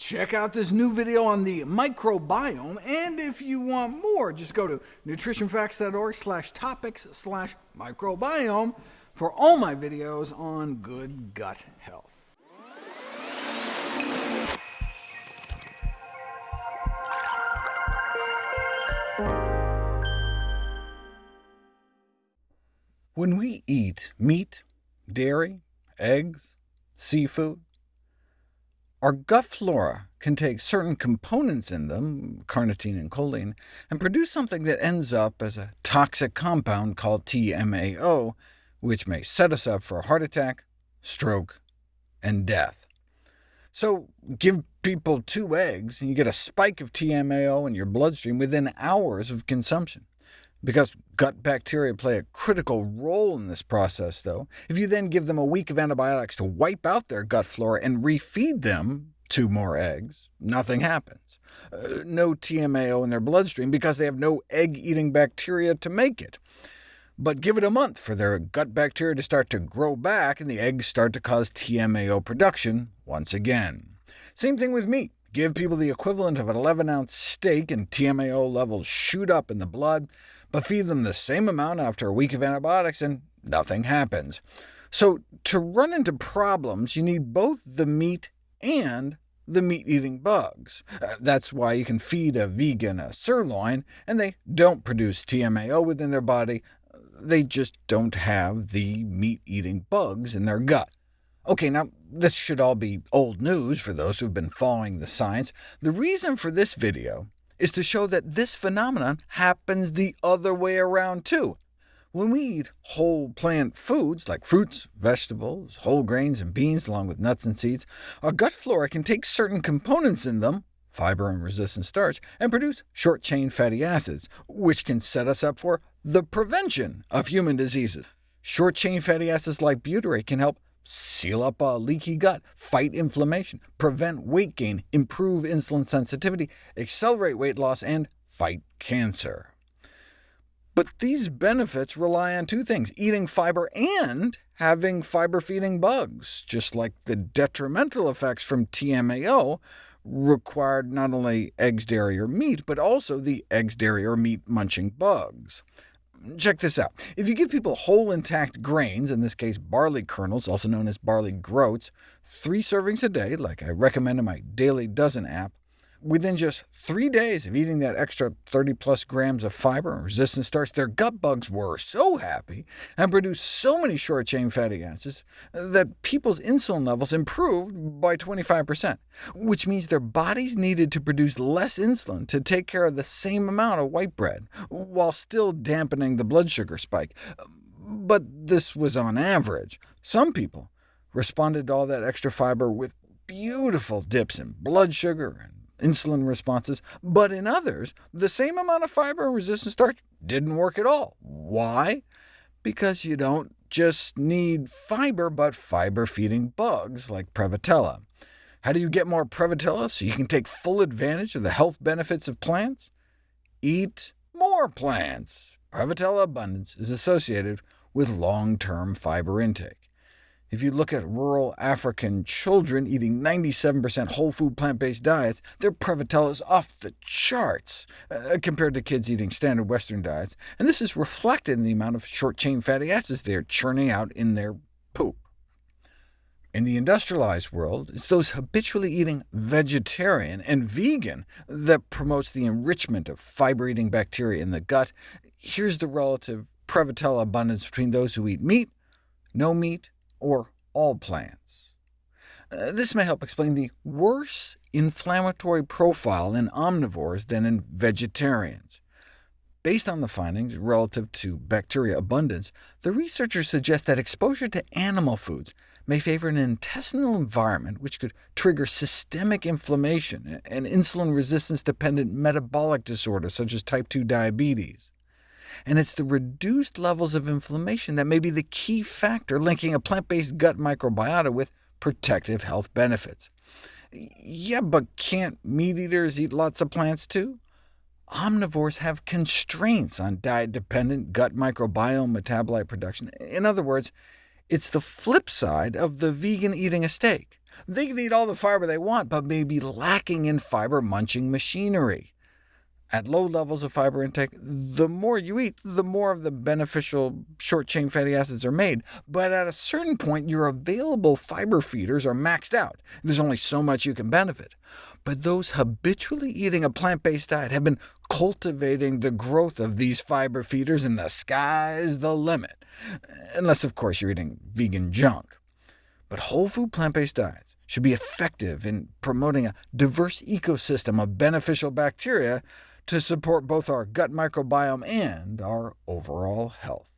check out this new video on the microbiome, and if you want more, just go to nutritionfacts.org slash topics slash microbiome for all my videos on good gut health. When we eat meat, dairy, eggs, seafood, our gut flora can take certain components in them, carnitine and choline, and produce something that ends up as a toxic compound called TMAO, which may set us up for a heart attack, stroke, and death. So give people two eggs, and you get a spike of TMAO in your bloodstream within hours of consumption. Because gut bacteria play a critical role in this process, though, if you then give them a week of antibiotics to wipe out their gut flora and refeed them two more eggs, nothing happens. Uh, no TMAO in their bloodstream because they have no egg-eating bacteria to make it. But give it a month for their gut bacteria to start to grow back, and the eggs start to cause TMAO production once again. Same thing with meat. Give people the equivalent of an 11-ounce steak, and TMAO levels shoot up in the blood but feed them the same amount after a week of antibiotics, and nothing happens. So to run into problems, you need both the meat and the meat-eating bugs. Uh, that's why you can feed a vegan a sirloin, and they don't produce TMAO within their body. They just don't have the meat-eating bugs in their gut. OK, now this should all be old news for those who've been following the science. The reason for this video is to show that this phenomenon happens the other way around too. When we eat whole plant foods, like fruits, vegetables, whole grains, and beans, along with nuts and seeds, our gut flora can take certain components in them, fiber and resistant starch, and produce short-chain fatty acids, which can set us up for the prevention of human diseases. Short-chain fatty acids like butyrate can help seal up a leaky gut, fight inflammation, prevent weight gain, improve insulin sensitivity, accelerate weight loss, and fight cancer. But these benefits rely on two things, eating fiber and having fiber-feeding bugs, just like the detrimental effects from TMAO required not only eggs, dairy, or meat, but also the eggs, dairy, or meat-munching bugs. Check this out. If you give people whole intact grains, in this case barley kernels, also known as barley groats, three servings a day, like I recommend in my Daily Dozen app, Within just three days of eating that extra 30-plus grams of fiber and resistant starch, their gut bugs were so happy and produced so many short-chain fatty acids that people's insulin levels improved by 25%, which means their bodies needed to produce less insulin to take care of the same amount of white bread, while still dampening the blood sugar spike. But this was on average. Some people responded to all that extra fiber with beautiful dips in blood sugar and insulin responses, but in others, the same amount of fiber and resistant starch didn't work at all. Why? Because you don't just need fiber, but fiber-feeding bugs like Prevotella. How do you get more Prevotella so you can take full advantage of the health benefits of plants? Eat more plants. Prevotella abundance is associated with long-term fiber intake. If you look at rural African children eating 97% whole food plant-based diets, their Prevotella is off the charts uh, compared to kids eating standard Western diets, and this is reflected in the amount of short-chain fatty acids they are churning out in their poop. In the industrialized world, it's those habitually eating vegetarian and vegan that promotes the enrichment of fiber-eating bacteria in the gut. Here's the relative Prevotella abundance between those who eat meat, no meat, or all plants. Uh, this may help explain the worse inflammatory profile in omnivores than in vegetarians. Based on the findings relative to bacteria abundance, the researchers suggest that exposure to animal foods may favor an intestinal environment which could trigger systemic inflammation and insulin resistance-dependent metabolic disorders such as type 2 diabetes and it's the reduced levels of inflammation that may be the key factor linking a plant-based gut microbiota with protective health benefits. Yeah, but can't meat-eaters eat lots of plants too? Omnivores have constraints on diet-dependent gut microbiome metabolite production. In other words, it's the flip side of the vegan eating a steak. They can eat all the fiber they want, but may be lacking in fiber-munching machinery. At low levels of fiber intake, the more you eat, the more of the beneficial short-chain fatty acids are made, but at a certain point your available fiber feeders are maxed out. There's only so much you can benefit. But those habitually eating a plant-based diet have been cultivating the growth of these fiber feeders, and the sky's the limit, unless of course you're eating vegan junk. But whole food plant-based diets should be effective in promoting a diverse ecosystem of beneficial bacteria to support both our gut microbiome and our overall health.